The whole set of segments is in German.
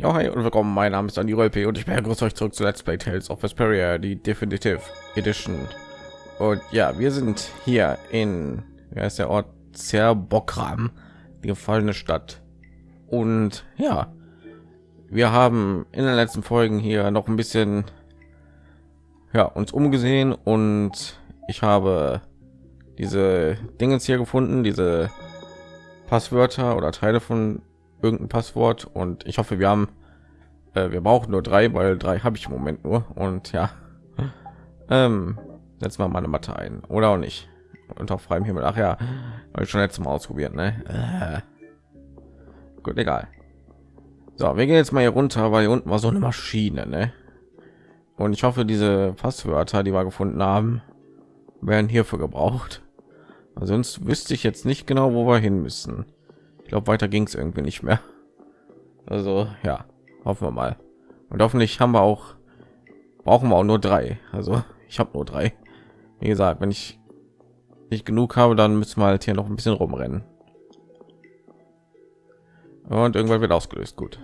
Ja, hi und willkommen. Mein Name ist Andi Rolpe und ich begrüße euch zurück zu Let's Play Tales of Vesperia, die Definitive Edition. Und ja, wir sind hier in, wer ist der Ort? Zerbokram, die gefallene Stadt. Und ja, wir haben in den letzten Folgen hier noch ein bisschen ja, uns umgesehen und ich habe diese Dinge hier gefunden, diese Passwörter oder Teile von irgendein Passwort und ich hoffe, wir haben, äh, wir brauchen nur drei, weil drei habe ich im Moment nur und ja, ähm, setzen wir mal eine Matte ein oder auch nicht unter freiem Himmel. Ach ja, habe ich schon letztes Mal ausprobiert, ne? Äh. Gut, egal. So, wir gehen jetzt mal hier runter, weil hier unten war so eine Maschine, ne? Und ich hoffe, diese Passwörter, die wir gefunden haben, werden hierfür gebraucht. Sonst wüsste ich jetzt nicht genau, wo wir hin müssen. Glaube, weiter ging es irgendwie nicht mehr. Also ja, hoffen wir mal. Und hoffentlich haben wir auch brauchen wir auch nur drei. Also ich habe nur drei. Wie gesagt, wenn ich nicht genug habe, dann müssen wir halt hier noch ein bisschen rumrennen. Und irgendwann wird ausgelöst. Gut.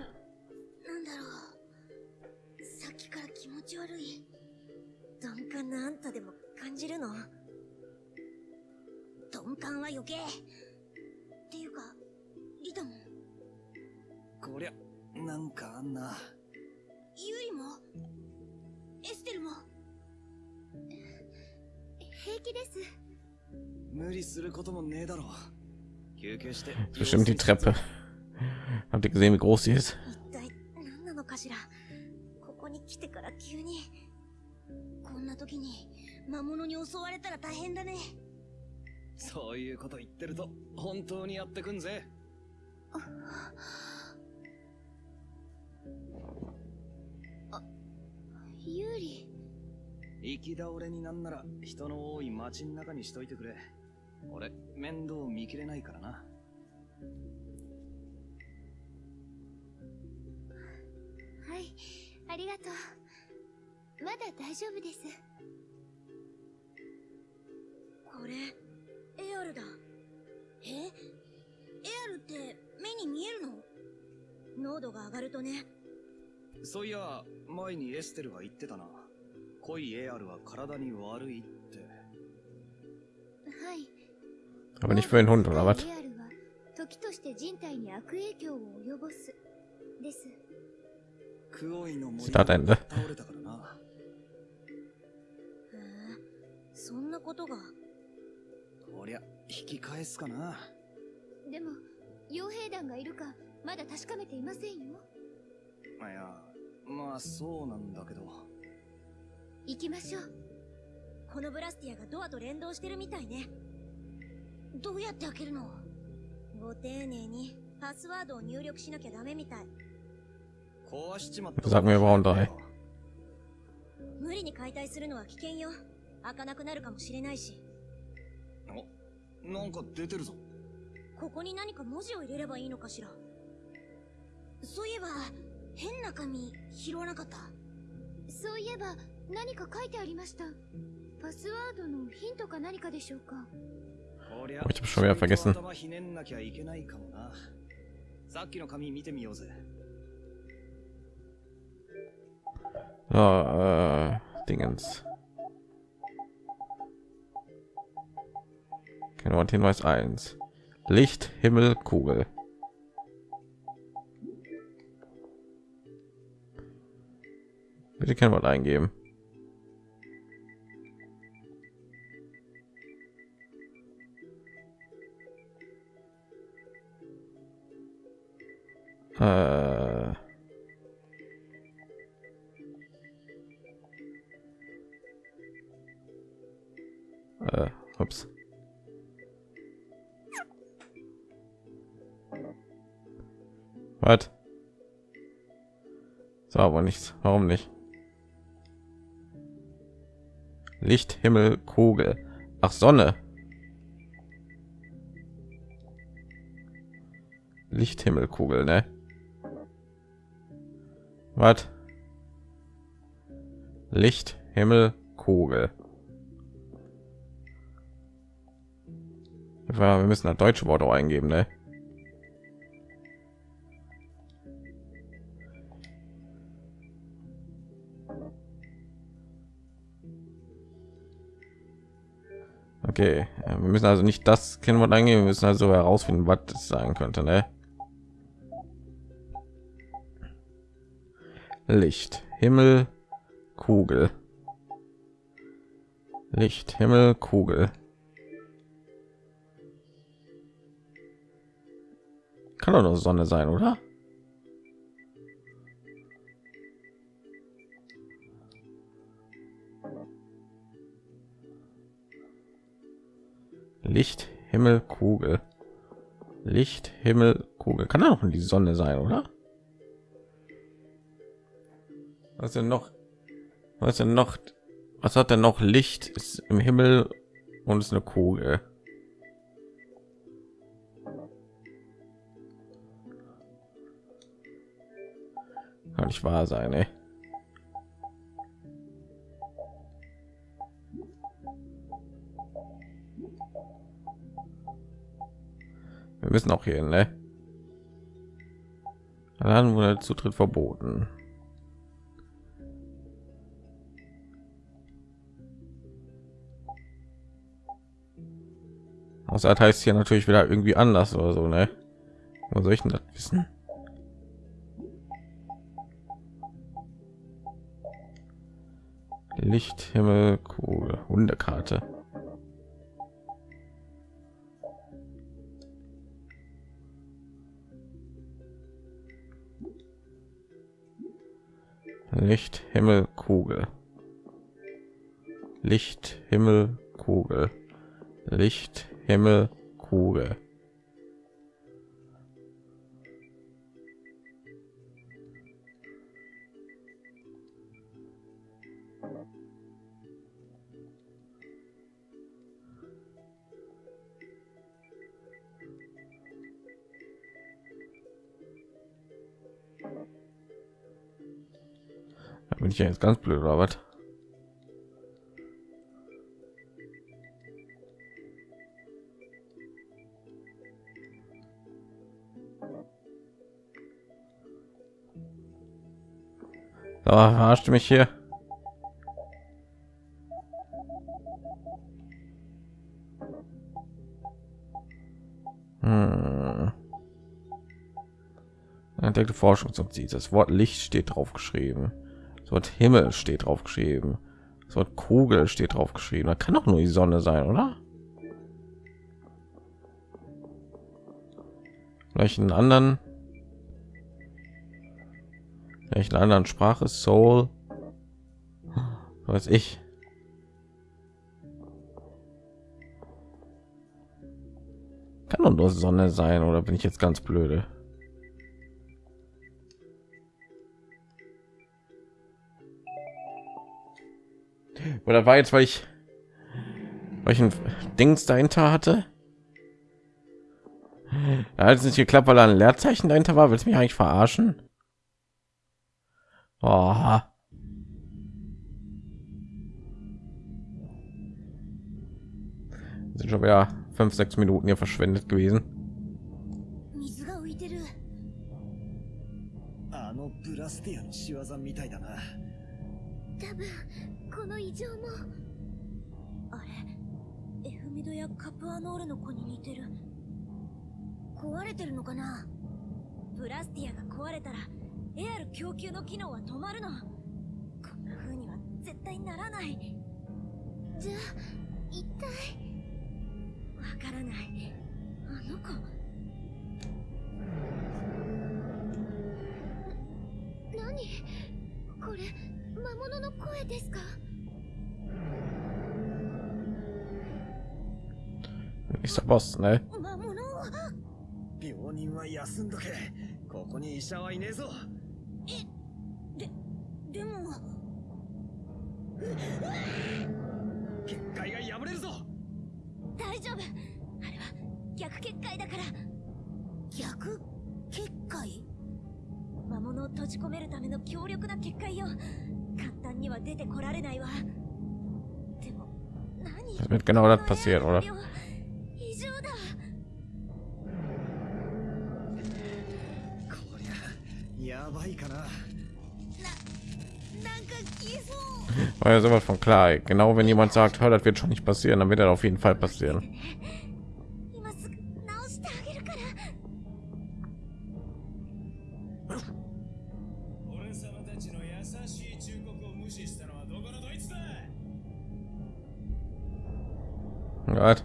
なんかあんな。ユリもエステルも。平気です。無理することもねえだろ。休憩して Bestimmt die Treppe. Habt ihr gesehen, wie groß sie ist? 一体何なのかしら。ここに来てから急に。こんな時に魔物に襲われたら大変だね。そういうこと言ってると本当にやってくんぜユーリ。行き倒れになんなら人の多い街の中にしといてくれ。俺面倒見きれないからな。はいありがとう。まだ大丈夫です。これエアルだ。え？エアルって目に見えるの？濃度が上がるとねそういや前にエステルが言ってたな。濃いエアルは体に悪いって。はい。Aber nicht für den Hund oder was? エアルは時として人体に悪影響を及ぼすです。クオイの森スタートエンド。倒れたからな。へえそんなことが。こりゃ引き返すかな。でも傭兵団がいるかまだ確かめていませんよ。いやまあそうなんだけど。行きましょう。このブラスティアがドアと連動してるみたいね。どうやって開けるの？ご丁寧にパスワードを入力しなきゃダメみたい。壊しちまった.無理に解体するのは危険よ。開かなくなるかもしれないし。おなんか出てるぞ。ここに何か文字を入れればいいのかしら。そういえば変な紙拾わなかった？そういえば何か書いてありましたパスワードのヒントか何かでしょうか？こりゃ、ちょっと頭ひねんなきゃいけないかもなさっきの紙見てみようぜああ、ああ、Dingens. Genau, und Hinweis 1. Licht, Himmel, Kugel. Bitte Kennwort eingeben. Äh, äh, ups. Was? So, aber nichts. Warum nicht? Licht, Himmel, Kugel. Ach, Sonne. Licht, Himmel, Kugel, ne? Was? Licht, Himmel, Kugel. Wir müssen das deutsche Wort eingeben, ne? Okay, wir müssen also nicht das Kennwort eingehen, wir müssen also herausfinden, was es sein könnte, ne? Licht, Himmel, Kugel. Licht, Himmel, Kugel. Kann doch nur Sonne sein, oder? Licht, Himmel, Kugel. Licht, Himmel, Kugel. Kann auch die Sonne sein, oder? Was denn noch? Was denn noch? Was hat denn noch Licht? Ist im Himmel und ist eine Kugel. Kann nicht wahr sein, ey. Wir müssen auch hier, ne? Dann wurde Zutritt verboten. Außer das heißt hier natürlich wieder irgendwie anders oder so, ne? Wo soll ich denn das wissen? Licht, Himmel, Kugel, Hundekarte. Licht, Himmel, Kugel. Licht, Himmel, Kugel. Licht, Himmel, Kugel. Bin ich ja jetzt ganz blöd oder was? So, verarscht mich hier. Hm. Entdeckte Forschungsoption. Das Wort Licht steht drauf geschrieben. Das Wort Himmel steht drauf geschrieben. Das Wort Kugel steht drauf geschrieben. Da kann doch nur die Sonne sein, oder? Vielleicht einen anderen vielleicht eine anderen Sprache Soul weiß ich kann doch nur Sonne sein oder bin ich jetzt ganz blöde oder war jetzt weil ich weil ich ein Dings dahinter hatte da hat es nicht geklappt weil da ein Leerzeichen dahinter war willst du mich eigentlich verarschen Oh. Sind schon wieder fünf, sechs Minuten hier verschwendet gewesen. 水が浮いてるあのブラスティアの仕業みたいだな 多分この異常も。あれ？エフミドやカプアノールの子に似てる。壊れてるのかな？ブラスティアが壊れたらエアル供給の機能は止まるの。こんな風には絶対ならない。じゃあ一体？わからない。あの子物の声ですか？Ist der Boss, ne? 魔物病人は休んどけ。ここに医者はいねえぞ。ででも。結界が破れるぞ。大丈夫。あれは逆結界だから。逆結界？魔物を閉じ込めるための強力な結界よ Das wird genau das passieren, oder? War ja sowas von klar. Genau wenn jemand sagt, hör, das wird schon nicht passieren, dann wird das auf jeden Fall passieren. Ne? Gott.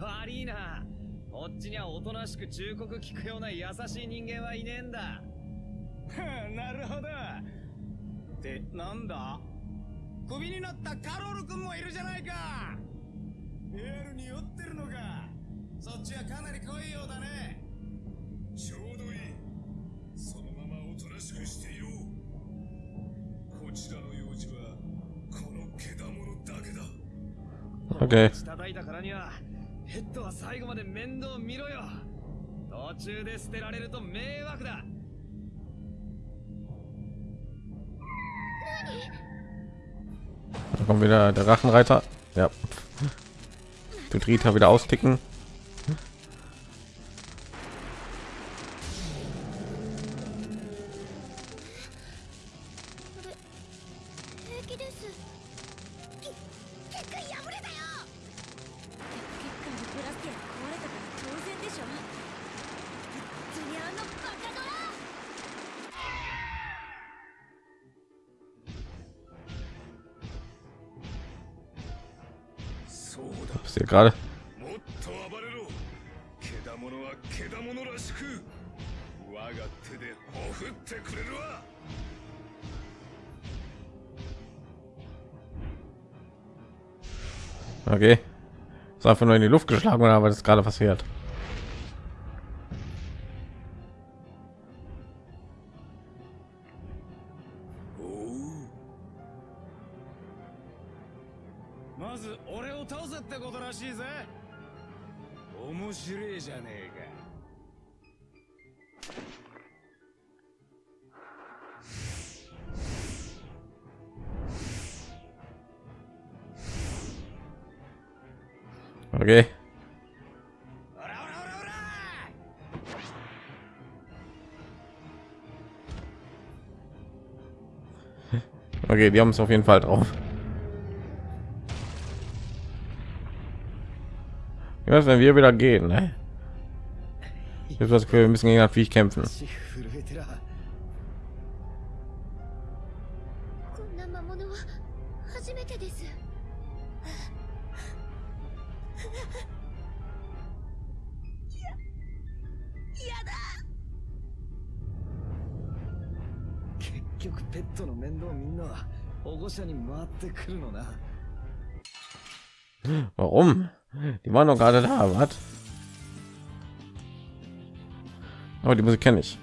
悪いな。こっちにはおとなしく忠告聞くような優しい人間はいねえんだ。なるほど。ってなんだ？クビになったカロル君もいるじゃないか。エールに酔ってるのか。そっちはかなり濃いようだね。ちょうどいい。そのままおとなしくしていろこちらの Okay. 叩いたからにはヘッドは最後まで面倒見ろよ途中で捨てられると迷惑だ Da kommt wieder der Rachenreiter. Ja. Tut Rita wieder austicken. わ Okay. Ist einfach nur in die Luft geschlagen oder was ist gerade passiert? Okay. Okay, die haben es auf jeden Fall drauf. Ich weiß, wenn wir wieder gehen, ne? Ich habe das Gefühl, wir müssen gegen das Viech kämpfen. Waren doch gerade da, was? Aber die Musik kenne ich.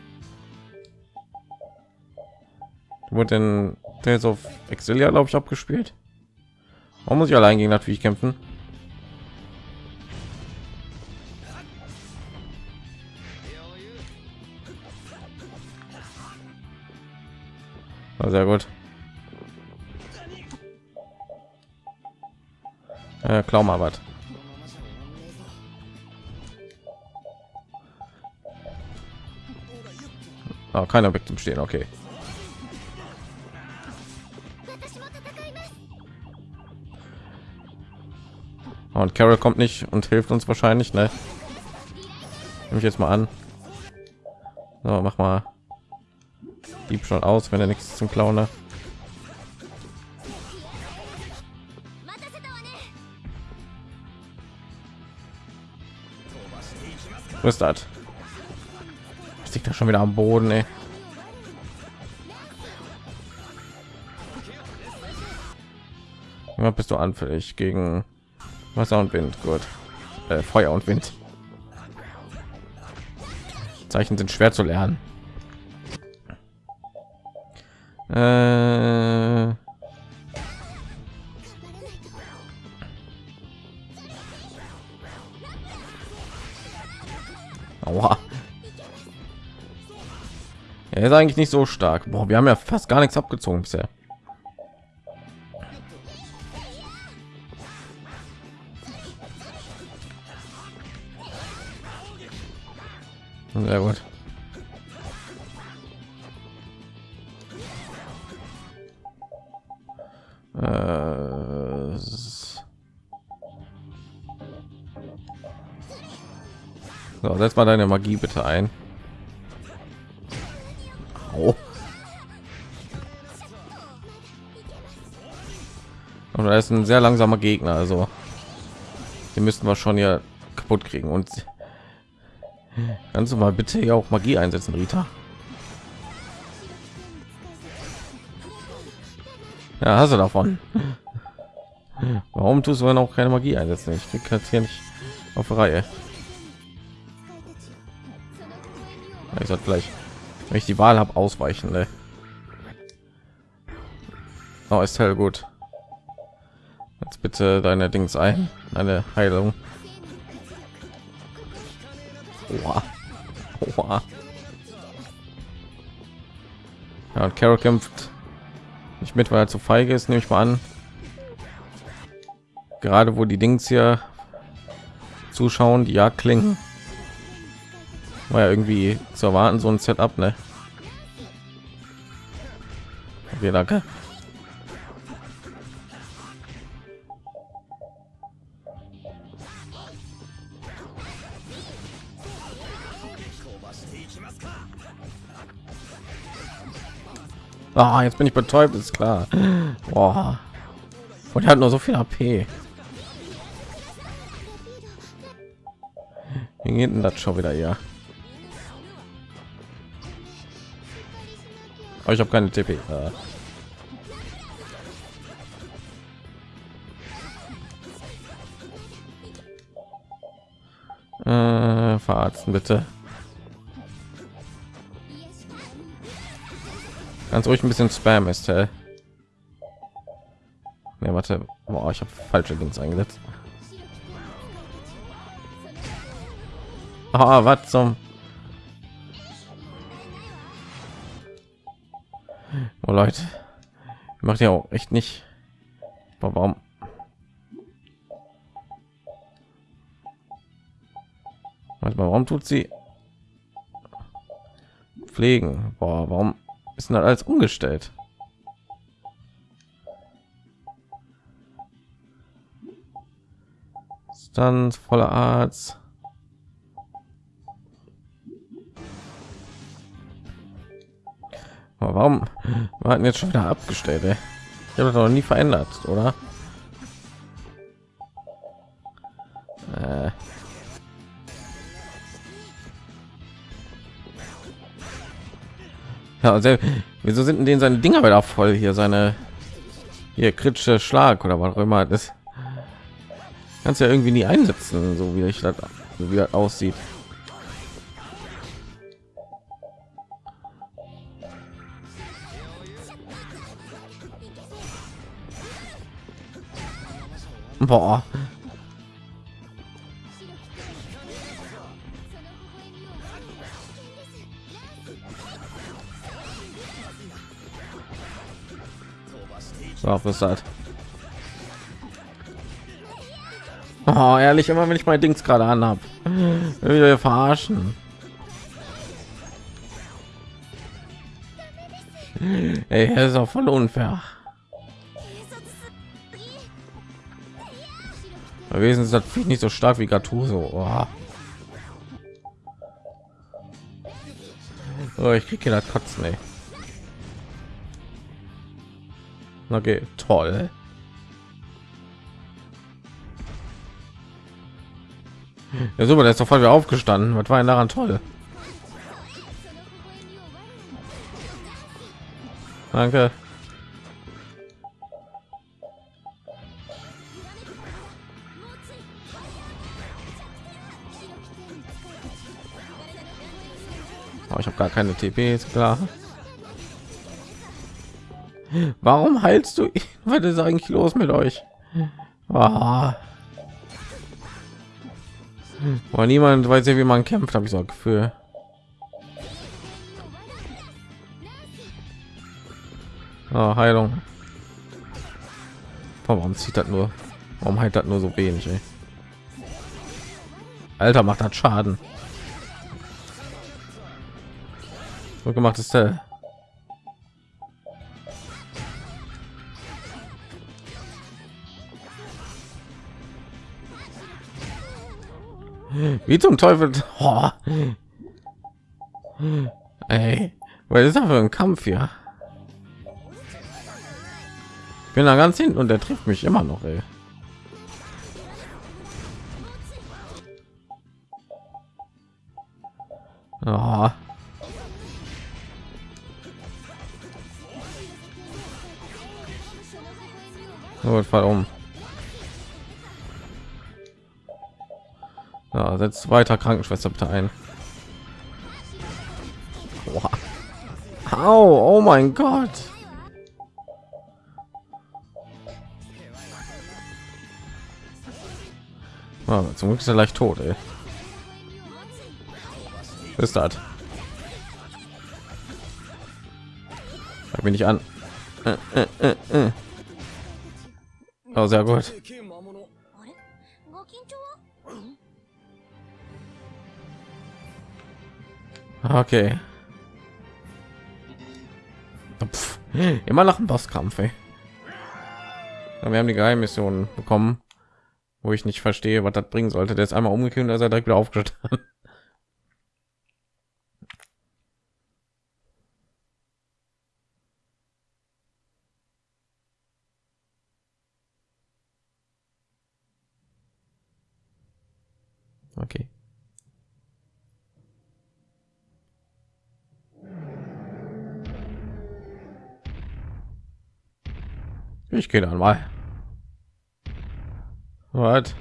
Die wurde in Tales of Exilia, glaube ich, abgespielt. Warum muss ich allein gegen Viech kämpfen? Ah, sehr gut. Äh, klau mal was. Ah, keiner weg zum Stehen, okay. Ah, und Carol kommt nicht und hilft uns wahrscheinlich, ne? Nehme ich jetzt mal an. So, mach mal Dieb schon aus, wenn er nichts zum Klauen hat. Was ist das? Liegt da schon wieder am Boden, ey. Bist du anfällig gegen Wasser und Wind. Gut. Äh, Feuer und Wind. Zeichen sind schwer zu lernen. Äh, Er ist eigentlich nicht so stark. Boah, wir haben ja fast gar nichts abgezogen bisher. Sehr gut. Äh, so, setz mal deine Magie bitte ein. Ist ein sehr langsamer Gegner, also die müssten wir schon hier kaputt kriegen. Und kannst du mal bitte hier auch Magie einsetzen, Rita? Ja, hast du davon. Warum tust du dann auch keine Magie einsetzen? Ich krieg das hier nicht auf Reihe. Ich sollte vielleicht, wenn ich die Wahl habe, ausweichen. Ne? Oh, ist hell gut. Bitte deine Dings ein, eine Heilung. Oha. Oha. Ja, und Carol kämpft nicht mit, weil er zu feige ist, nehme ich mal an. Gerade wo die Dings hier zuschauen, die Jagd klingen. War ja irgendwie zu erwarten, so ein Setup, ne? Okay, danke. Ah, jetzt bin ich betäubt, ist klar. Boah. Und er hat nur so viel AP. Wie geht denn das schon wieder hier? Aber ich habe keine TP. Äh, verarzten bitte. Ganz ruhig ein bisschen Spam ist. Äh. Ne, warte. Boah, ich habe falsche Links eingesetzt. Ah, was zum Oh Leute, macht ja auch echt nicht. Aber warum? Manchmal, warum tut sie pflegen? Boah, warum ist denn alles umgestellt? Dann voller Arzt. Aber warum wir hatten jetzt schon wieder abgestellt? Ey? Ich habe das noch nie verändert, oder? Ja, also, wieso sind denn seine Dinger wieder voll hier? Seine hier kritische Schlag oder was auch immer das kannst ja irgendwie nie einsetzen, so wie ich das, so wie das aussieht. Boah. Was ist das? Oh, ehrlich, immer wenn ich mein Dings gerade anhab, wir verarschen. Ey, er ist auch voll unfair. gewesen ist das Vieh nicht so stark wie Gattuso. Oh. Oh, ich kriege das Kotzen, ey. Okay, toll. Ja, super, der ist sofort wieder aufgestanden. Was war denn daran toll? Danke. Oh, ich habe gar keine TP, ist klar. Warum heilst du? Was ist eigentlich los mit euch? Oh. Oh, niemand weiß ja, wie man kämpft, habe ich so Gefühl. Oh, Heilung. Warum zieht das nur? Warum heilt das nur so wenig? Ey? Alter, macht das Schaden. So gemacht ist der. Wie zum Teufel? Oh. Ey, was ist das für ein Kampf hier? Ich bin da ganz hinten und der trifft mich immer noch, ey. Oh. Oh, fall um. Ja, setzt weiter Krankenschwester bitte ein. Au, oh mein Gott. Ah, zum Glück ist er leicht tot, ey. Was ist das? Schau mich nicht an. Äh, äh, äh, äh. Oh, sehr gut. Okay. Pff, immer nach dem Bosskampf, ey. Wir haben die Geheimmission bekommen, wo ich nicht verstehe, was das bringen sollte. Der ist einmal umgekehrt ist er direkt wieder aufgestanden. Okay. Ich gehe dann mal. Was?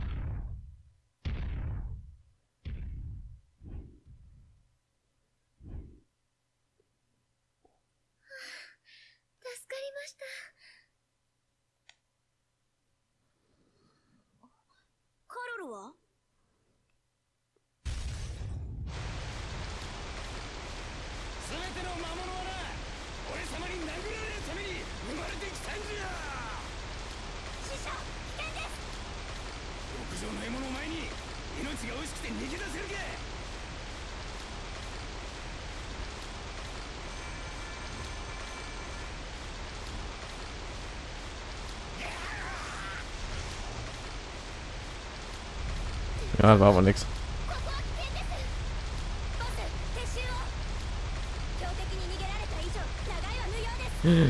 Ah, war aber nichts.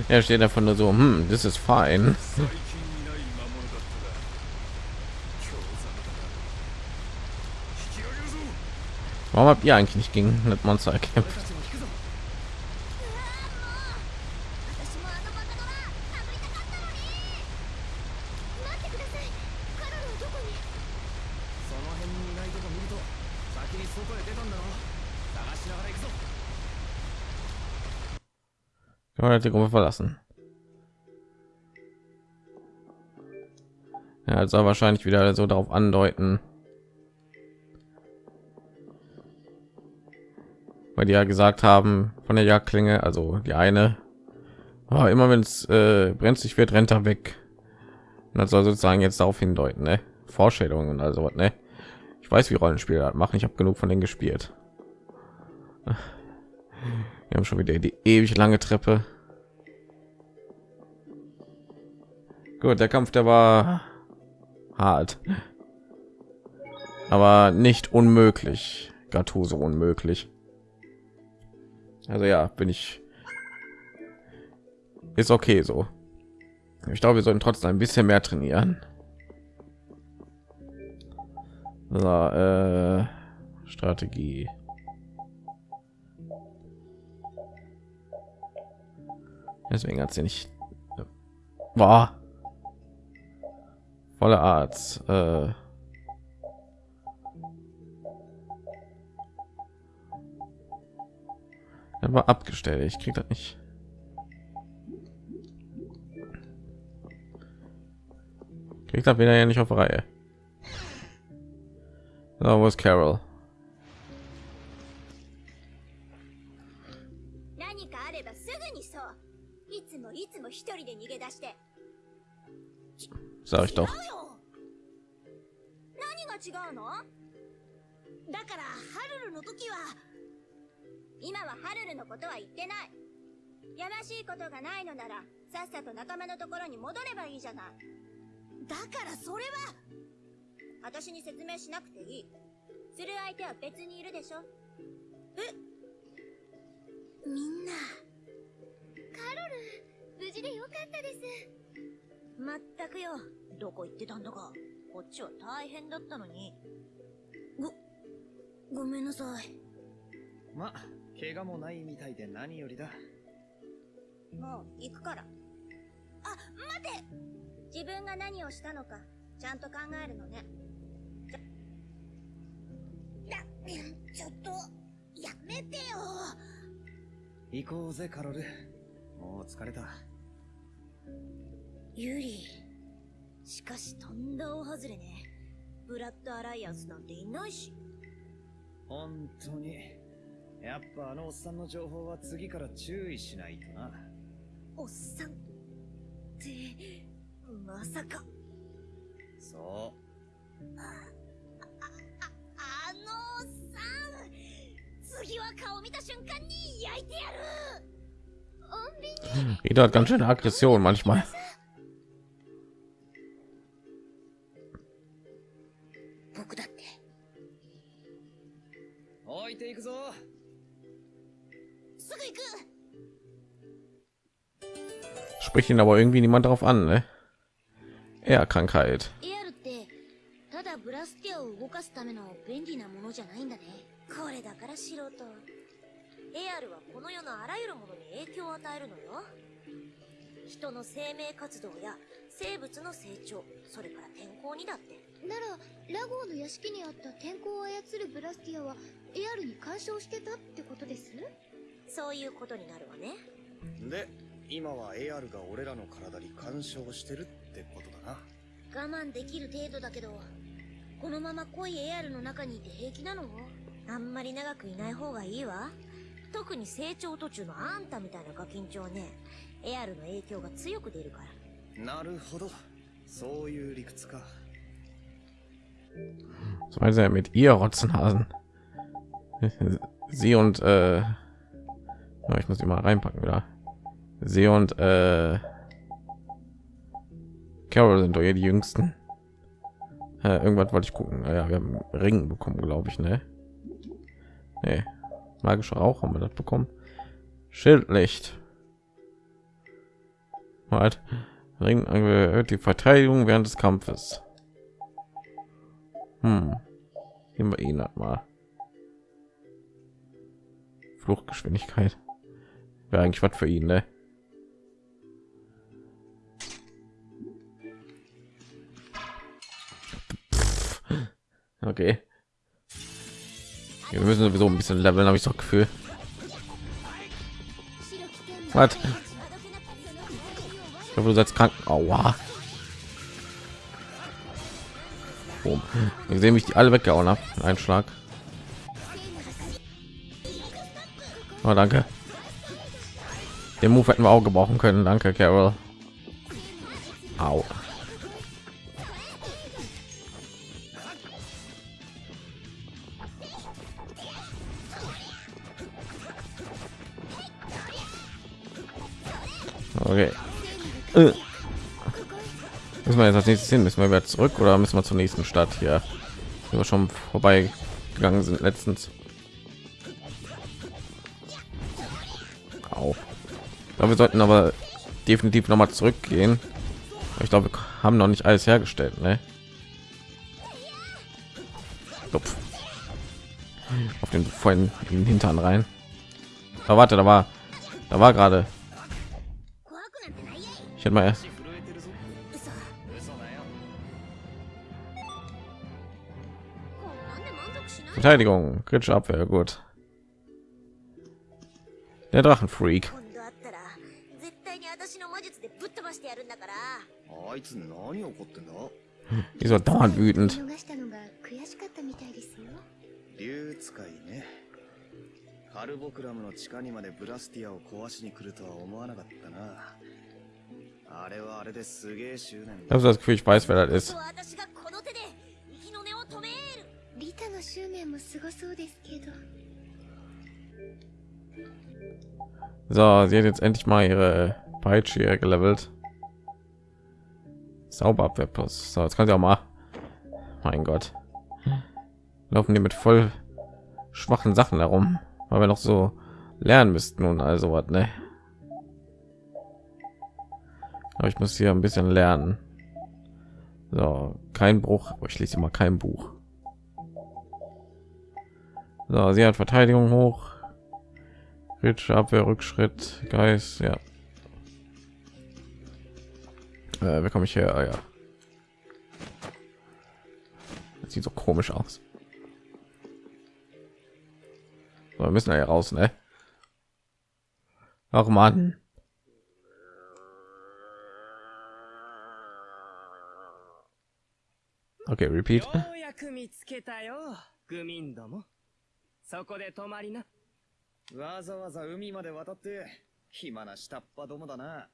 Er steht davon nur so, hm, das ist fein. Warum habt ihr eigentlich nicht gegen das Monster gekämpft? Man die Gruppe verlassen. Ja, also wahrscheinlich wieder so darauf andeuten, weil die ja gesagt haben von der Jagdklinge, also die eine, oh, immer wenn es äh, brenzlig wird, rennt er weg. Und das soll sozusagen jetzt darauf hindeuten, ne? Vorstellungen und also ne? Ich weiß, wie Rollenspiele das machen. Ich habe genug von denen gespielt. Wir haben schon wieder die ewig lange Treppe. Gut, der Kampf, der war hart, aber nicht unmöglich. Gattuso unmöglich. Also ja, bin ich ist okay so. Ich glaube, wir sollten trotzdem ein bisschen mehr trainieren. So, äh, Strategie. Deswegen hat sie nicht war volle Art. Äh, er war abgestellt. Ich krieg das nicht. Kriegt das wieder ja nicht auf Reihe. So, wo ist Carol? Sag ich doch. 違うよ。何が違うの？だからハルルの時は今はハルルのことは言ってない。やましいことがないのならさっさと仲間のところに戻ればいいじゃない。だからそれは私に説明しなくていい。する相手は別にいるでしょ。え？みんな。カロル無事でよかったです。まったくよ。どこ行ってたんだか。こっちは大変だったのに。ごごめんなさい。ま、怪我もないみたいで何よりだ。もう行くから。あ待て。自分が何をしたのかちゃんと考えるのね。ちょちょっとやめてよ。行こうぜ、カロル。もう疲れた。ユリしかしとんだ大外れね。ブラッドアライアンスなんていないし。本当に。やっぱあのおっさんの情報は次から注意しないとな。おっさんってまさか。そああのおっさん。次は顔見た瞬間に焼いてやる。穏便に Jeder hat ganz schöne Aggression manchmal. 置いていくぞ。すぐ行く Spricht ihn aber irgendwie niemand darauf an, ne? Er Krankheit. エアルってただブラスティアを動かすための便利なものじゃないんだねこれだから素人エアルはこの世のあらゆるものに影響を与えるのよ人の生命活動や生物の成長それから天候にだってならラゴーの屋敷にあった天候を操るブラスティアはエアルに干渉してたってことです？そういうことになるわね。で今はエアルが俺らの体に干渉してるってことだな。我慢できる程度だけどこのまま濃いエアルの中にいて平気なの？あんまり長くいない方がいいわ。特に成長途中のあんたみたいなガキンチョはねエアルの影響が強く出るから。なるほど。そういう理屈か。So meinen sie ja mit ihr Rotzenhasen. Sie und äh, ja, ich muss mal reinpacken wieder. Sie und äh, Carol sind doch hier die jüngsten. Äh, irgendwas wollte ich gucken. Ah Ja, wir haben einen Ring bekommen, glaube ich, ne? Nee. Magischer Rauch haben wir das bekommen. Schildlicht. Halt. Ring erhöht die Verteidigung während des Kampfes. Hm. Nehmen wir ihn halt mal. Fluchtgeschwindigkeit. Wäre eigentlich was für ihn, ne? Okay. Wir müssen sowieso ein bisschen leveln, habe ich so Gefühl. Was? Ich hoffe, du setzt krank. Aua. Wir sehen, wie ich die alle weggehauen habe. Ein Schlag. Oh, danke. Den Move hätten wir auch gebrauchen können. Danke, Carol. Au. Okay. Äh. Müssen wir jetzt als nächstes hin? Müssen wir wieder zurück oder müssen wir zur nächsten Stadt hier? Wir schon vorbei gegangen sind letztens. glaube, wir sollten aber definitiv noch mal zurückgehen. Ich glaube, wir haben noch nicht alles hergestellt, ne? Auf den vollen Hintern rein. Da warte, da war, da war gerade. Ich hätte mal erst. Verteidigung, kritische Abwehr, gut. Der Drachenfreak. やるんだからあいつ何怒ってんだ Die ist so dauernd wütend. 逃したのが悔しかったみたいですよ竜使いねカルボクラムの地下にまでブラスティアを壊しに来るとは思わなかったなあれはあれですげえ執念 Ich だ habe das Gefühl, ich weiß, wer das ist. 私がこの手で息の根を止めるリタの執念もすごそうですけど So, sie hat jetzt endlich mal ihre Peitsche hier gelevelt. Zauberabwehr plus. So, jetzt kann sie auch mal. Mein Gott. laufen die mit voll schwachen Sachen herum, weil wir noch so lernen müssten und also was, ne? Aber ich muss hier ein bisschen lernen. So, kein Bruch. Oh, ich lese mal kein Buch. So, sie hat Verteidigung hoch. Kritische Abwehr, Rückschritt, Geist, ja. Äh, wer komme ich her? Ah, ja. Das sieht so komisch aus. So, wir müssen ja raus, ne? Ach man. Okay, repeat. ようやく見つけたよ、グミンども。そこで泊まりな。わざわざ海まで渡って、暇な下っ端どもだな。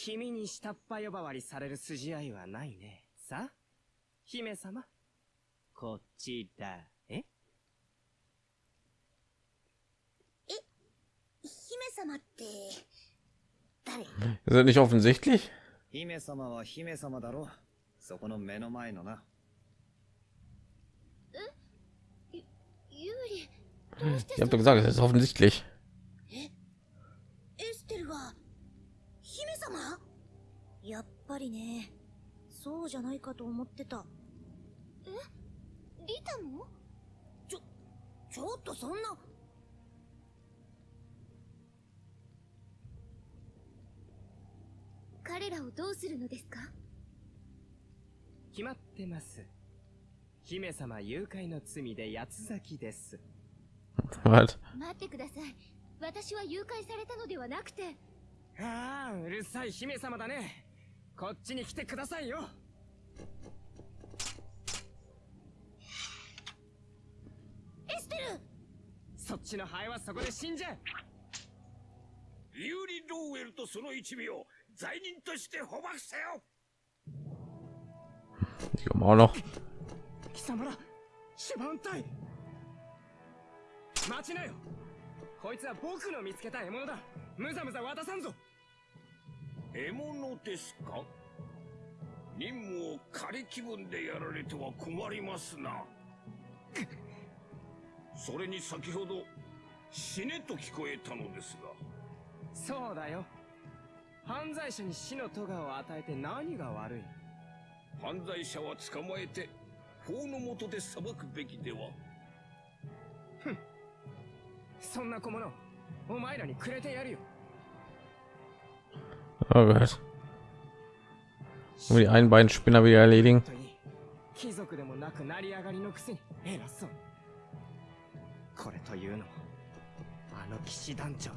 君に下っ端呼ばわりされる筋合いはないね。さあ、姫様。こっちだ。え姫様って誰 Ist das nicht offensichtlich? 姫様は姫様だろ。そこの目の前のな。ユーリどうして Ich habe doch gesagt, es ist offensichtlich. 様？やっぱりねそうじゃないかと思ってた。リタも？ちょっとそんな。彼らをどうするのですか？決まってます。姫様誘拐の罪で八つ咲きです。待ってください。私は誘拐されたのではなくてああ、うるさい姫様だね。こっちに来てくださいよ。エステルそっちのハエはそこで死んじゃう。ユーリ・ローウェルとその一味を罪人として捕獲せよ noch. 貴様ら、シュバンタイ。待ちなよ。こいつは僕の見つけた獲物だ。むざむざ渡さんぞ。獲物ですか？任務を仮気分でやられては困りますな。それに先ほど死ねと聞こえたのですが。そうだよ。犯罪者に死の咎を与えて何が悪い？犯罪者は捕まえて法の下で裁くべきでは？そんな小物、お前らにくれてやるよ。Oh Gott. これというの。あの騎士団長。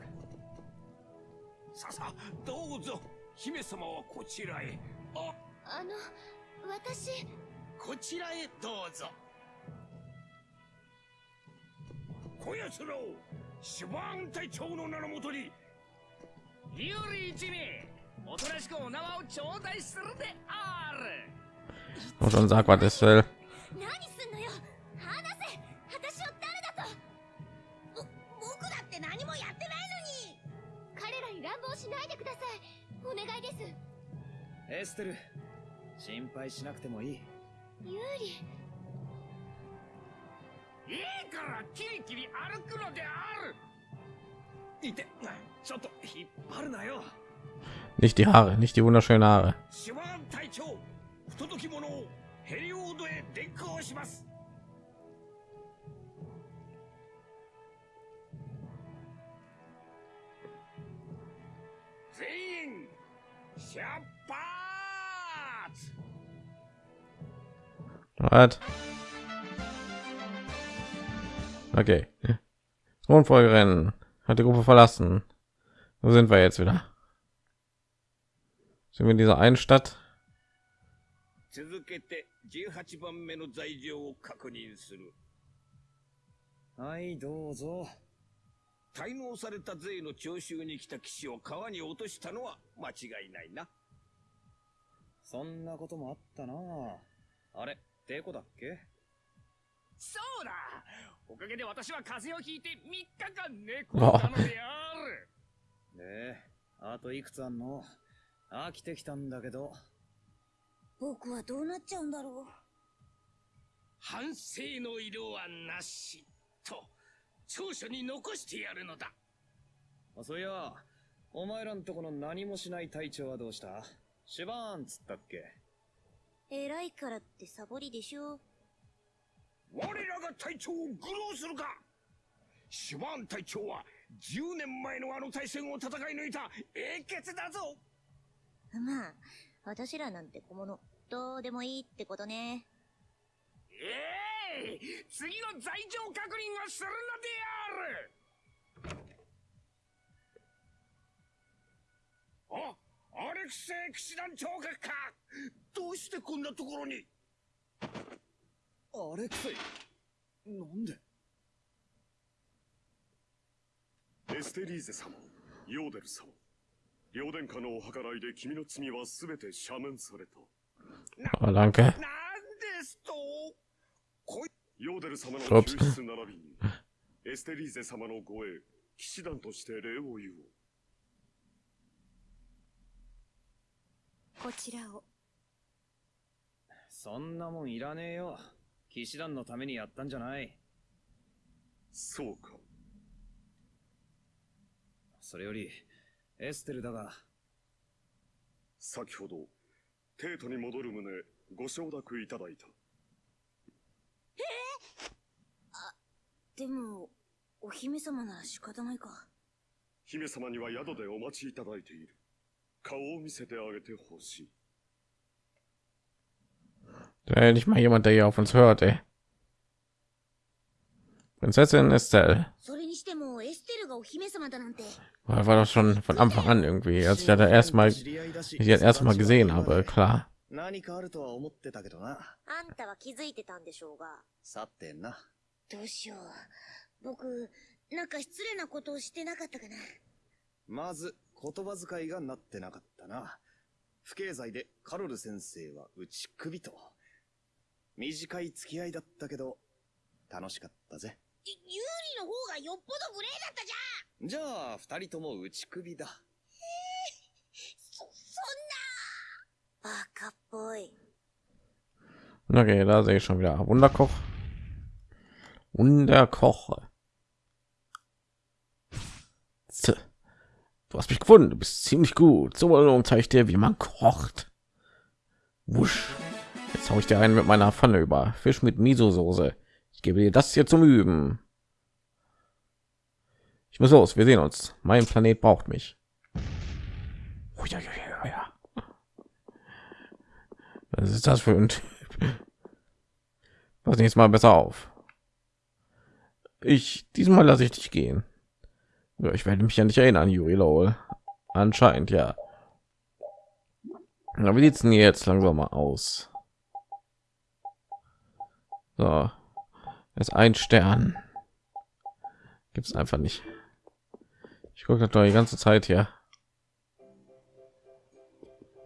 さあ、どうぞ。姫様はこちらへ。あ、あの、私こちらへどうぞ。こやつらを守番隊長の名のもとに。よ一名。おとなしくお縄を頂戴するである。Und schon sag, was ist will. 何すんのよ。話せ。私を誰だと。ぼ僕だって何もやってないのに。彼らに乱暴しないでください。お願いです。エステル、心配しなくてもいい。ユーリいいからキリキリ歩くのである。いて、ちょっと引っ張るなよ。Nicht die Haare, nicht die wunderschönen Haare. What? Okay. Thronfolgerin hat die Gruppe verlassen. Wo sind wir jetzt wieder? Sind wir in dieser einen Stadt? 続けて18番目の罪状を確認する。はい、どうぞ。滞納された税の徴収に来た騎士を川に落としたのは間違いないな。そんなこともあったな。あれ、デコだっけ？そうだ。おかげで私は風邪をひいて3日間寝込んだのである。で、あといくつあんの？飽きてきたんだけど。僕はどうなっちゃうんだろ反省の色はなしと長所に残してやるのだ。あそういや。お前らんとこの何もしない隊長はどうした？シュバーンっつったっけ？偉いからってサボりでしょ。我らが隊長を愚弄するか。シュバーン隊長は10年前のあの対戦を戦い抜いた英傑だぞまあ私らなんて小物どうでもいいってことね。ええ次の罪状確認をするのである！あアレクセイ騎士団長閣かどうしてこんなところに？あれくせなんで？エステリーゼ様、ヨーデル様。両殿下のお計らいで君の罪はすべて赦免された。Ah, danke. なんですとヨーデル様の.救出並びに、エステリーゼ様の護衛、騎士団として礼を言おう。こちらをそんなもんいらねえよ騎士団のためにやったんじゃないそうか。それよりエステルだが先ほど、テートに戻る旨、ご承諾いただいた。でもお姫様なら仕方ないか姫様には宿でお待ちいただいている。顔を見せてあげてほしい。Da nicht mal jemand, der hier auf uns hört, ey. Prinzessin Estelle. にしてもエステルがお姫様だなんて。War doch schon von Anfang an irgendwie, als ich da erstmal, 知り合いだし ich das erste Mal gesehen habe, klar. 何かあるとは思ってたけどなあんたは気づいてたんでしょうが。さてなどうしよう。僕なんか失礼なことをしてなかったかな。まず言葉遣いがなってなかったな。不敬罪でカロル先生は打ち首と。短い付き合いだったけど楽しかったぜユーリの方がよっぽど無礼だったじゃんじゃあ二人とも打ち首だそ、そんなバカっぽい Okay, da sehe ich schon wieder. Wunderkoch. Wunderkoch. Tja, Du hast mich gefunden. Du bist ziemlich gut. So Belohnung zeige ich dir, wie man kocht. Wusch. Jetzt hau ich dir einen mit meiner Pfanne über. Fisch mit Miso-Soße. Ich gebe dir das hier zum Üben. Ich muss los. Wir sehen uns. Mein Planet braucht mich. Oh, ja, ja, ja, ja. Was ist das für ein Typ? Pass nächstes Mal besser auf. Ich diesmal lasse ich dich gehen. Ja, ich werde mich ja nicht erinnern, Yuri Lowell. Anscheinend ja. Na, wie sieht's denn jetzt langsam mal aus? So, ist ein Stern. Gibt es einfach nicht. Ich gucke doch die ganze Zeit hier.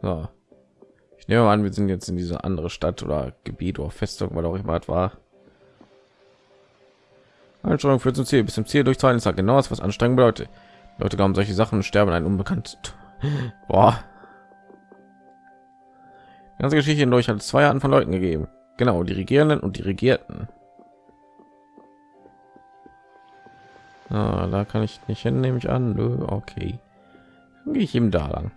So. Ich nehme an, wir sind jetzt in diese andere Stadt oder Gebiet oder Festung, weil auch immer war. Einstellung führt zum Ziel. Bis zum Ziel durchzahlen ist halt genau das, was Anstrengung bedeutet. Leute glauben solche Sachen und sterben ein unbekanntes. Boah. Die ganze Geschichte hindurch hat es zwei Arten von Leuten gegeben. Genau, die Regierenden und die Regierten. Ah, da kann ich nicht hin, nehme ich an. Nö, okay. Dann gehe ich ihm da lang.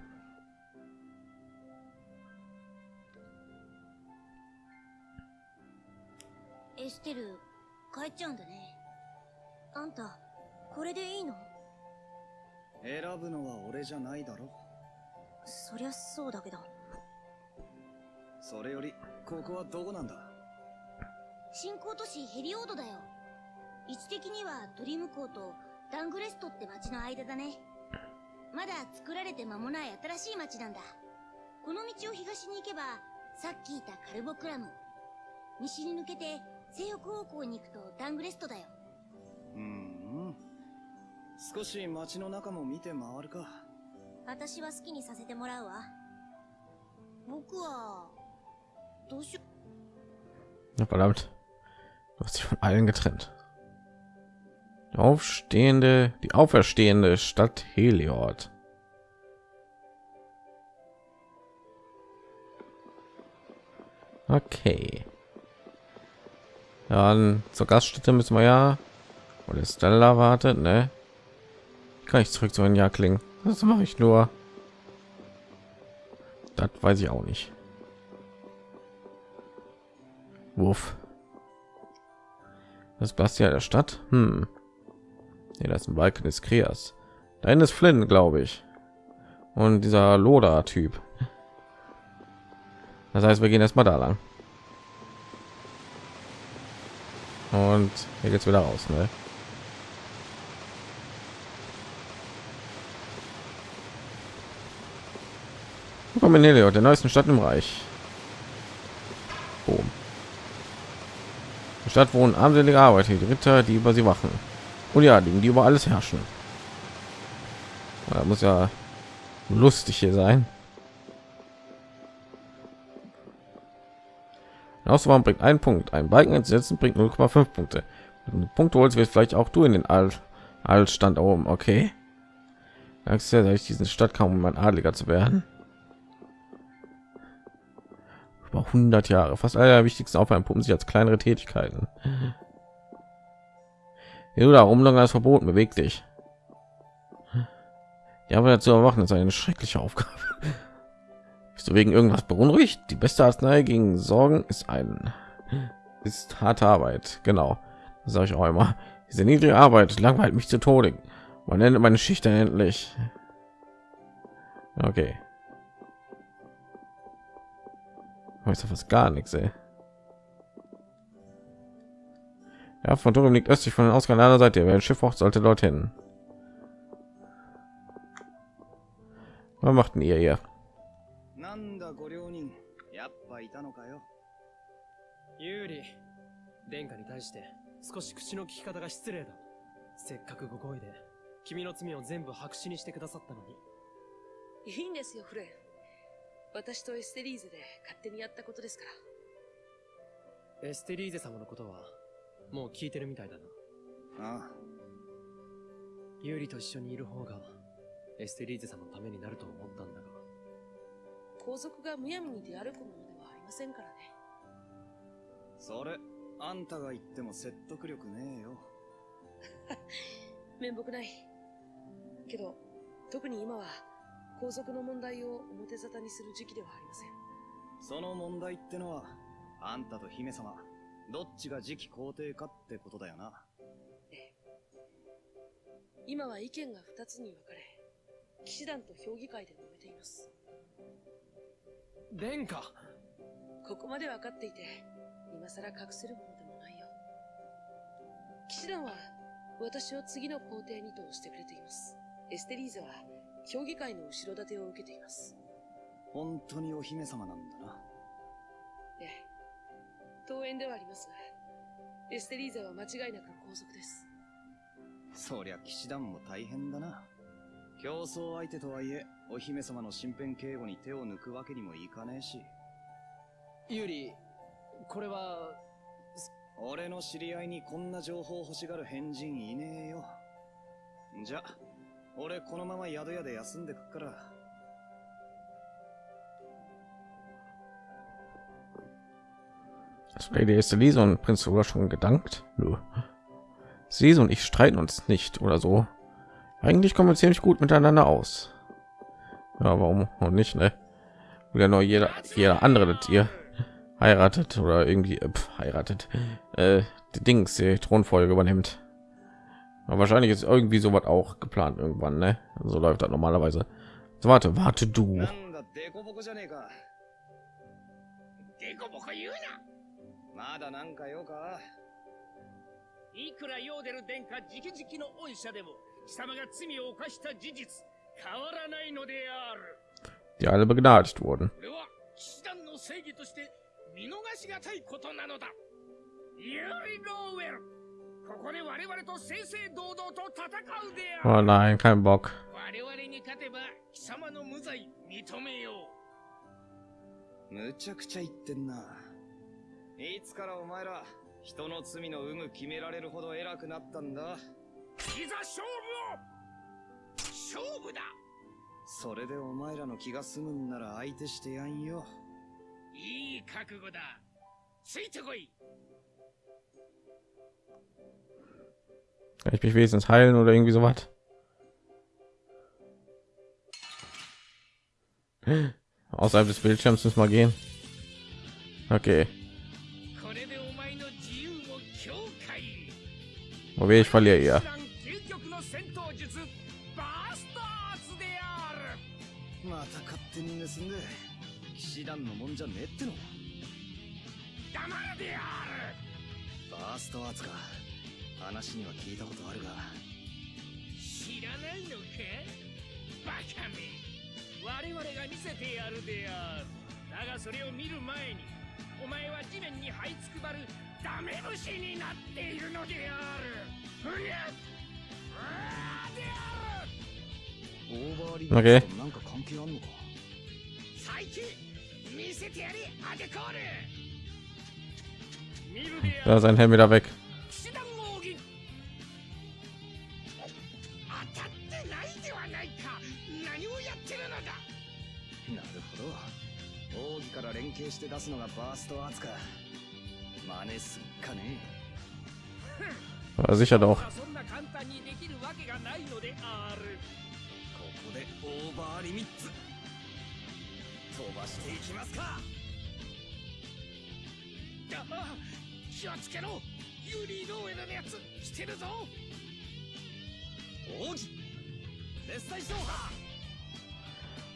エステル帰っちゃうんだねあんたこれでいいの選ぶのは俺じゃないだろそりゃそうだけどそれよりここはどこなんだ新興都市ヘリオードだよ位置的にはドリーム港とダングレストって町の間だね。まだ作られて間もない新しい町なんだ。この道を東に行けばさっき言ったカルボクラム。西に抜けて西北方向に行くとダングレストだよ。うんうん。少し街の中も見て回るか。私は好きにさせてもらうわ。僕はどうしよ Ja, verdammt. Du hast dich von allen getrennt? Aufstehende, die auferstehende Stadt Heliod. Okay. Dann zur Gaststätte müssen wir ja. Oder Stella wartet, ne? Kann ich zurück zu einem Jahr klingen? Das mache ich nur. Das weiß ich auch nicht. Wuff. Das Bastia der Stadt. Hm. Nee, das ist ein Balken des Kreas. Da ist Flynn, glaube ich. Und dieser Loda-Typ. Das heißt, wir gehen erstmal da lang. Und hier geht's wieder raus, ne? Willkommen in Heliod, der neuesten Stadt im Reich. Boom. Die Stadt wohnen armselige Arbeiter, die Ritter, die über sie wachen. Und ja, die, die über alles herrschen. Da muss ja lustig hier sein. Auswahl bringt einen Punkt. Ein Balken entsetzen bringt 0,5 Punkte. Punkte holst wird vielleicht auch du in den All Altstand oben. Okay. Sagst ja, ich diesen Stadt kam, um ein Adliger zu werden. Über 100 Jahre. Fast alle wichtigsten Aufgaben pumpen sich als kleinere Tätigkeiten. Ja, da Umlang ist verboten. Beweg dich. Ja, aber dazu erwachen ist eine schreckliche Aufgabe. Bist du wegen irgendwas beunruhigt? Die beste Arznei gegen Sorgen ist ein ist harte Arbeit. Genau, das sage ich auch immer. Diese niedrige Arbeit langweilt mich zu Tode. Man nennt meine Schicht endlich. Okay. Weiß fast gar nichts, ey. Ja, von Dorum liegt östlich von den Ausgang einer Seite. Wer ein Schiff braucht, sollte dorthin. Was macht denn ihr hier? なんだご両人やっぱいたのかよ有利殿下に対して少し口の利き方が失礼だせっかくご好意で君の罪を全部白紙にしてくださったのにいいんですよ、フレン。私とエステリーゼで勝手にやったことですから。エステリーゼ様のことはもう聞いてるみたいだなああ有利と一緒にいる方がエステリーゼ様のためになると思ったんだが皇族がむやみに出歩くものではありませんからね。それあんたが言っても説得力ねえよ 面目ない。けど、特に今は皇族の問題を表沙汰にする時期ではありません。その問題ってのはあんたと姫様どっちが次期皇帝かってことだよな今は意見が二つに分かれ、騎士団と評議会で揉めています。殿下ここまで分かっていて、今更隠せるものでもないよ。騎士団は、私を次の皇帝にとしてくれています。エステリーゼは、評議会の後ろ盾を受けています。本当にお姫様なんだなええ。当園ではありますが、エステリーゼは間違いなく皇族です。そりゃ騎士団も大変だな。競争相手とはいえお姫様の身辺警護に手を抜くわけにもいかねえし。有利これは俺の知り合いにこんな情報欲しがる変人いねえよ。じゃ俺このまま宿屋で休んでくっから Das Lady ist Elise und Prinz sogar schon gedankt. Nö. Sie und ich streiten uns nicht oder so. Eigentlich kommen wir ziemlich gut miteinander aus. Ja, warum auch nicht, ne? Wieder nur jeder, jeder andere das ihr heiratet oder irgendwie äh, pf, heiratet. Äh, die Dings, die Thronfolge übernimmt. Aber wahrscheinlich ist irgendwie sowas auch geplant irgendwann, ne? So läuft das normalerweise. So, warte, warte du. まだなんか用か？ないくらヨーデル殿下直々の恩赦でも貴様が罪を犯した事実変わらないのである。Die alle begnadigt wurden. これは騎士団の正義として見逃しがたいことなのだ。ユリ・ローウェルここで我々と正々堂々と戦うである。Oh nein, kein Bock. 我々に勝てば貴様の無罪認めよむちゃくちゃ言ってんないつからお前ら人の罪の有無決められるほど偉くなったんだういざ勝負を勝負だそれでお前らの気が済むんなら相手してやんよいい覚悟だついてこい ich mich wenigstens heilen oder irgendwie so was? Außerhalb des Bildschirms müssen wir gehen. Okay. 闘術バーストアーツであるまた勝手に盗んで騎士団のもんじゃねえっての黙れである。バーストアーツか。話には聞いたことあるが。知らないのかバカめ我々が見せてやるであるだがそれを見る前にお前は地面に這いつくばるダメ虫になっているのである。ふにゃっ。あーである。オーバーリ Okay. となんか関係あんのか。最近見せてやれアデコール Da る ist ein Helm wieder weg. Ja, sicher doch.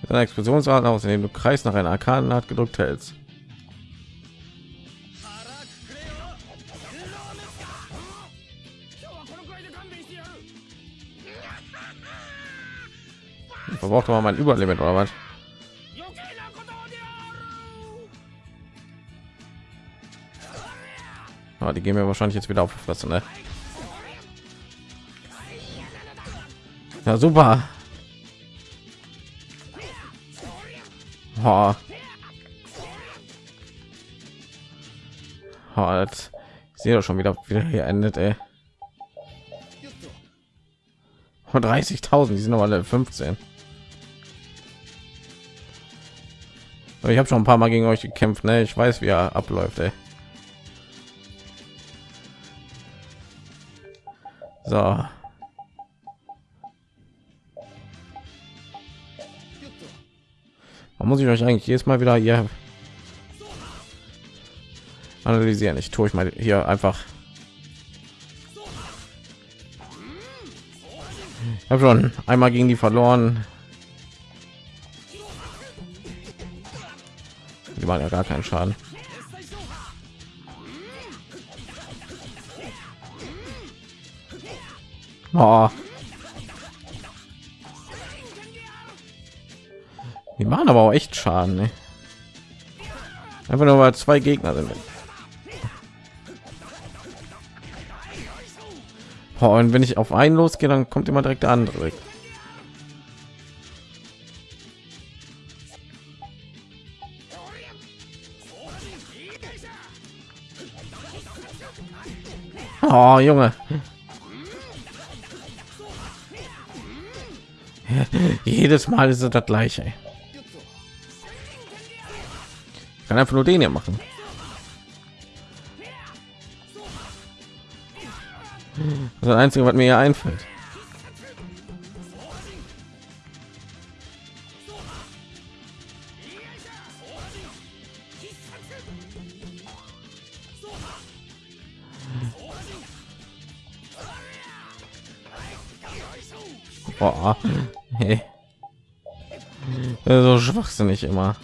Mit einer Explosionsart aus, indem du Kreis nach einer Arkadenart gedrückt hältst. verbraucht man mein Überlimit oder was? Ah, die gehen wir wahrscheinlich jetzt wieder auf die ne? Ja, super. Ha. Ha, jetzt sehe doch schon wieder, wie hier endet, ey. 30.000, die sind aber alle 15. ich habe schon ein paar Mal gegen euch gekämpft, ne? Ich weiß, wie er abläuft, ey. So. Man muss ich euch eigentlich jedes Mal wieder hier analysieren. Ich tue ich mal hier einfach. Ich habe schon einmal gegen die verloren. Waren ja gar keinen Schaden. Oh. Die machen aber auch echt Schaden. Ne? Einfach nur weil zwei Gegner sind. Oh, und wenn ich auf einen losgehe, dann kommt immer direkt der andere. Oh, Junge. Jedes Mal ist es das gleiche. Ich kann einfach nur den hier machen. Das ist das Einzige, was mir hier einfällt. Schwachsinnig immer.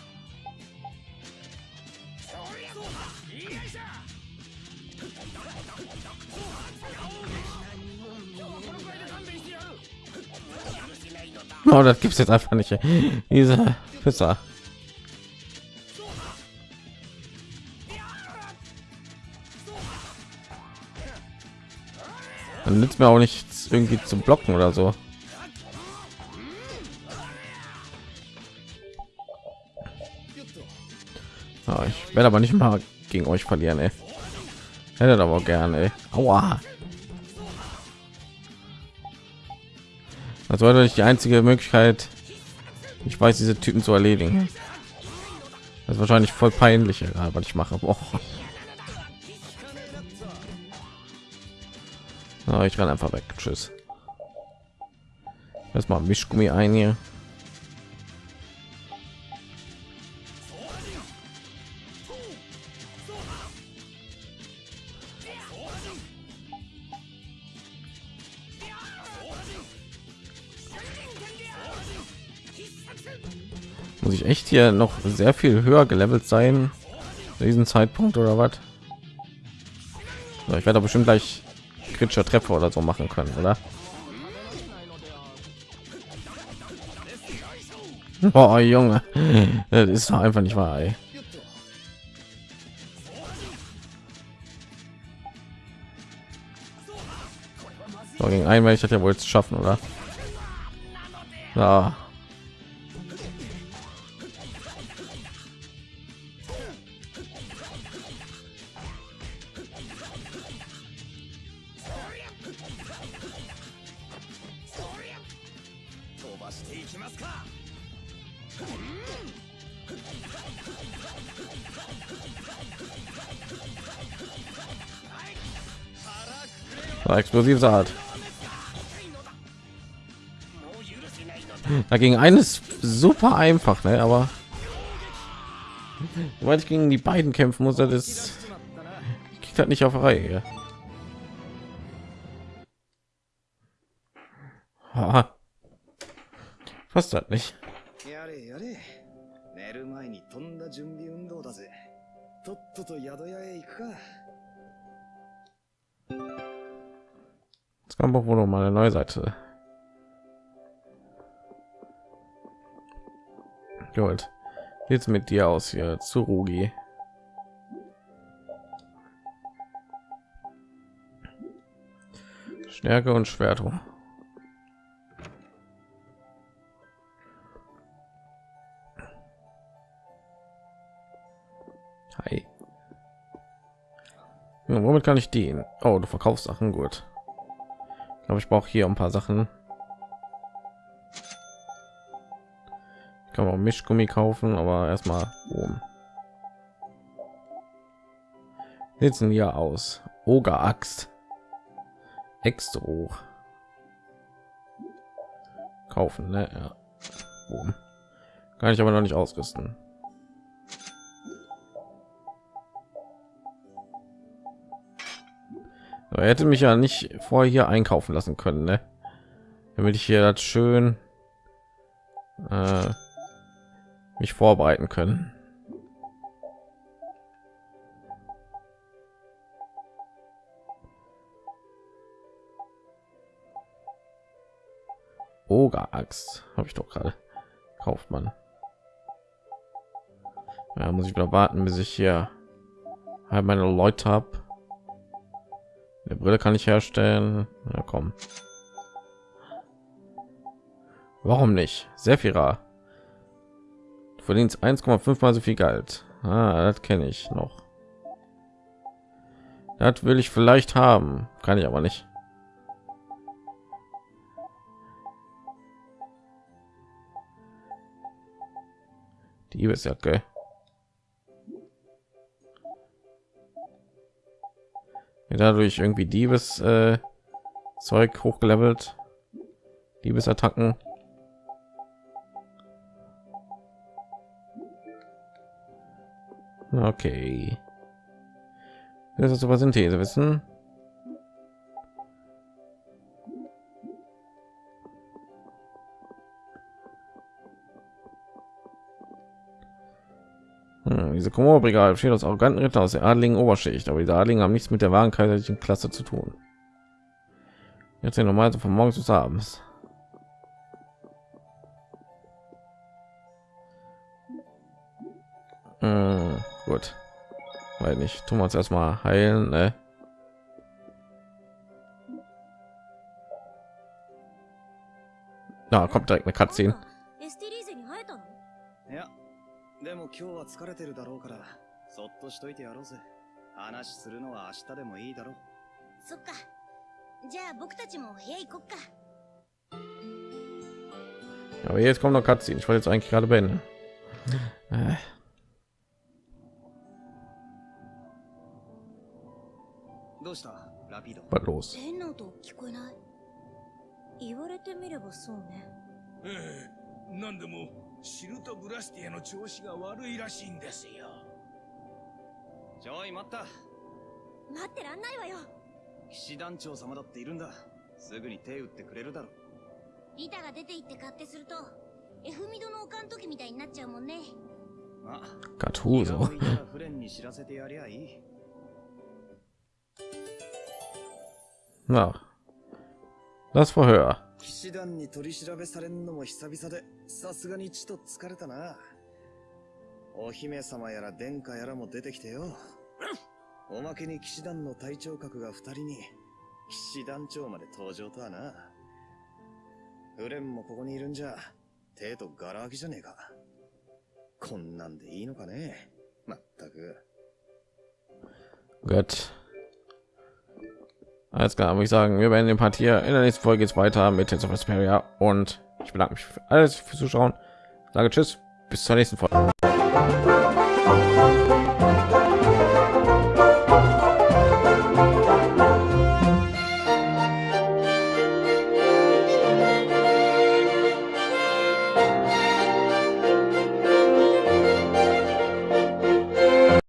Oh, das gibt's jetzt einfach nicht. Diese Pisser. Dann nützt mir auch nichts irgendwie zu blocken oder so. Werde aber nicht mal gegen euch verlieren, ey. Hätte aber gerne, ey. Aua. Das war nicht die einzige Möglichkeit. Ich weiß, diese Typen zu erledigen. Das ist wahrscheinlich voll peinlich, egal, was ich mache. Boah. Ah, ich renne einfach weg. Tschüss. Erstmal Mischgummi ein hier. Hier noch sehr viel höher gelevelt sein? Zu diesem Zeitpunkt oder was? Ich werde bestimmt gleich kritischer Treffer oder so machen können, oder? Oh, Junge, das ist doch einfach nicht wahr. Ey. So, gegen einen werde ich das ja wohl jetzt schaffen, oder? Ja. War explosiv Saat. Dagegen eines super einfach, ne? Aber weil ich gegen die beiden kämpfen muss, das geht halt nicht auf Reihe. Ja. Fast halt nicht. やれやれ。寝る前に飛んだ準備運動だぜ。とっとと宿屋へ行くか。 Kommt auch wohl noch mal eine neue Seite. Gut. Jetzt mit dir aus hier zu Rugi. Stärke und Schwertung. Hi. Ja, womit kann ich dienen? Oh, du verkaufst Sachen gut. Glaube, ich brauche hier ein paar Sachen. Ich kann auch Mischgummi kaufen, aber erstmal oben. Sitzen hier aus. Oger Axt. Extro. Kaufen, ne? Ja. Kann ich aber noch nicht ausrüsten. Aber er hätte mich ja nicht vorher hier einkaufen lassen können, ne? damit ich hier das schön äh, mich vorbereiten können. Oger Axt habe ich doch gerade kauft man. Ja, muss ich wieder warten, bis ich hier halt meine Leute habe. Eine Brille kann ich herstellen. Ja, komm. Warum nicht? Sephira. Du verdienst 1,5 mal so viel Geld. Ah, das kenne ich noch. Das will ich vielleicht haben, kann ich aber nicht. Die Diebesjacke. Dadurch irgendwie Diebes äh, Zeug hochgelevelt. Diebesattacken. Okay. Das ist aber Synthese wissen. Diese Komodo-Brigade besteht aus arroganten Ritter aus der adligen Oberschicht, aber die Adligen haben nichts mit der wahren kaiserlichen Klasse zu tun. Jetzt ja normal von morgens bis abends. Hm, gut, weil nicht. Tun wir uns erstmal heilen, ne? Na, kommt direkt eine Cutscene. エでも今日は疲れてるだろうから、そっとしといてやろうぜ。話するのは明日でもいいだろう。そっかじゃあ僕たちも部屋行こっか Aber jetzt kommt noch Cutscene. Ich wollte jetzt eigentlich gerade beenden. Äh. どうした？ラピド Was los? 変な音聞こえない？言われてみればそうねええなんでもシルトブラスティアの調子が悪いらしいんですよ。ちょい待った。待ってらんないわよ。騎士団長様だっているんだ。すぐに手打ってくれるだろリタが出て行って勝手すると F ミドのおかん時みたいになっちゃうもんね。まあ向いたらフレンに知らせてやりゃいい。Na, das Verhör. 騎士団に取り調べされんのも久々でさすがにちと疲れたな。お姫様やら殿下やらも出てきてよ。おまけに騎士団の隊長格が二人に騎士団長まで登場とはな。フレンもここにいるんじゃ手とガラ空きじゃねえか。こんなんでいいのかね。まったく。Gut. Alles klar, würde ich sagen, wir beenden den Part hier. In der nächsten Folge geht es weiter mit Tales of Vesperia und ich bedanke mich für alles fürs Zuschauen. Sage Tschüss, bis zur nächsten Folge.